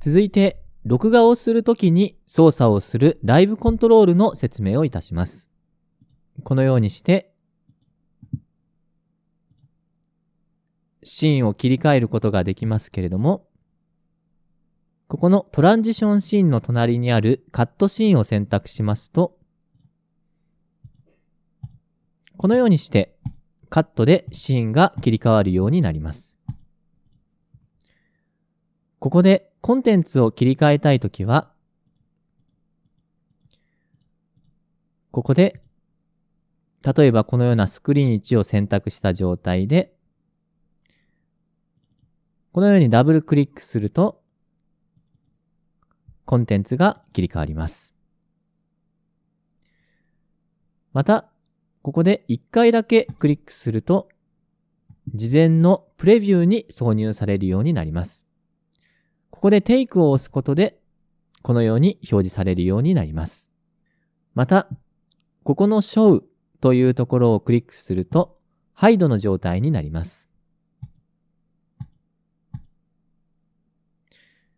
続いて、録画をするときに操作をするライブコントロールの説明をいたします。このようにして、シーンを切り替えることができますけれども、ここのトランジションシーンの隣にあるカットシーンを選択しますと、このようにしてカットでシーンが切り替わるようになります。ここでコンテンツを切り替えたいときは、ここで、例えばこのようなスクリーン1を選択した状態で、このようにダブルクリックすると、コンテンツが切り替わります。また、ここで1回だけクリックすると、事前のプレビューに挿入されるようになります。ここでテイクを押すことで、このように表示されるようになります。また、ここの Show というところをクリックすると、ハイドの状態になります。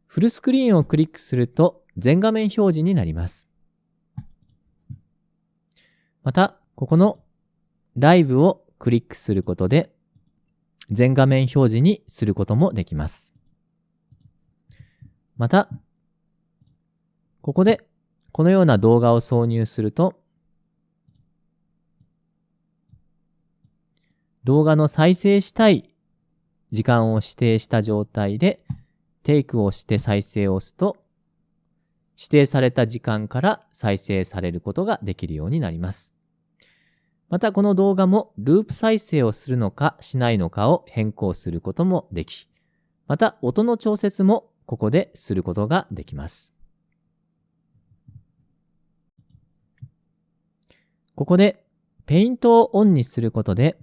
フルスクリーンをクリックすると全画面表示になります。また、ここのライブをクリックすることで全画面表示にすることもできます。また、ここでこのような動画を挿入すると、動画の再生したい時間を指定した状態で、テイクをして再生を押すと、指定された時間から再生されることができるようになります。またこの動画もループ再生をするのかしないのかを変更することもでき、また音の調節もここですることができます。ここでペイントをオンにすることで、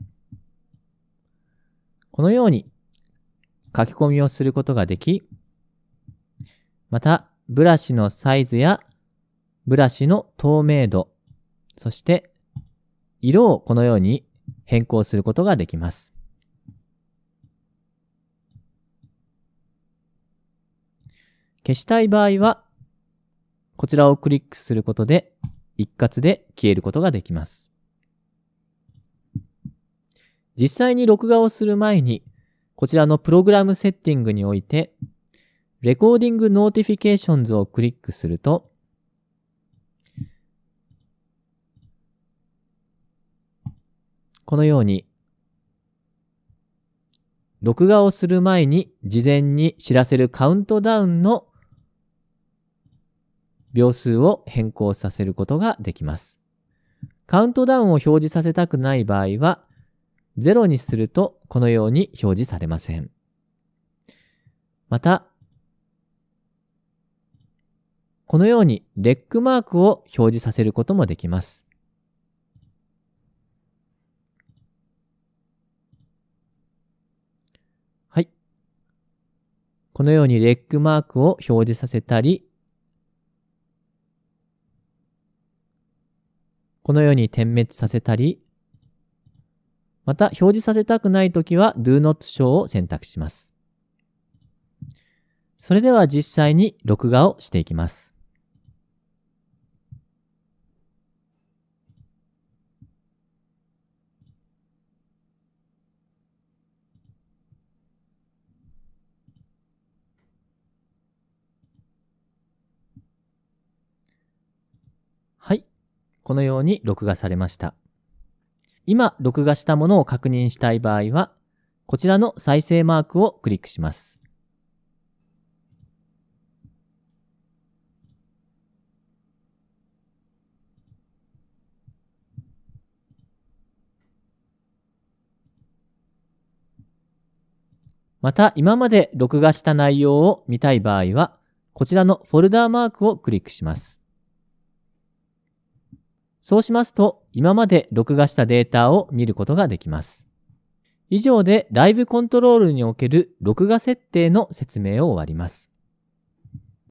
このように書き込みをすることができ、またブラシのサイズやブラシの透明度、そして色をこのように変更することができます。消したい場合は、こちらをクリックすることで一括で消えることができます。実際に録画をする前に、こちらの program setting において、 recording notifications をクリックすると、このように、録画をする前に事前に知らせるカウントダウンの秒数を変更させることができます。カウントダウンを表示させたくない場合は、0にするとこのように表示されません。また、このようにレックマークを表示させることもできます。はい。このようにレックマークを表示させたり、このように点滅させたり、また表示させたくないときは Do Not Show を選択します。それでは実際に録画をしていきます。このように録画されました。今、録画したものを確認したい場合は、こちらの再生マークをクリックします。また、今まで録画した内容を見たい場合は、こちらのフォルダーマークをクリックします。そうしますと、今まで録画したデータを見ることができます。以上でライブコントロールにおける録画設定の説明を終わります。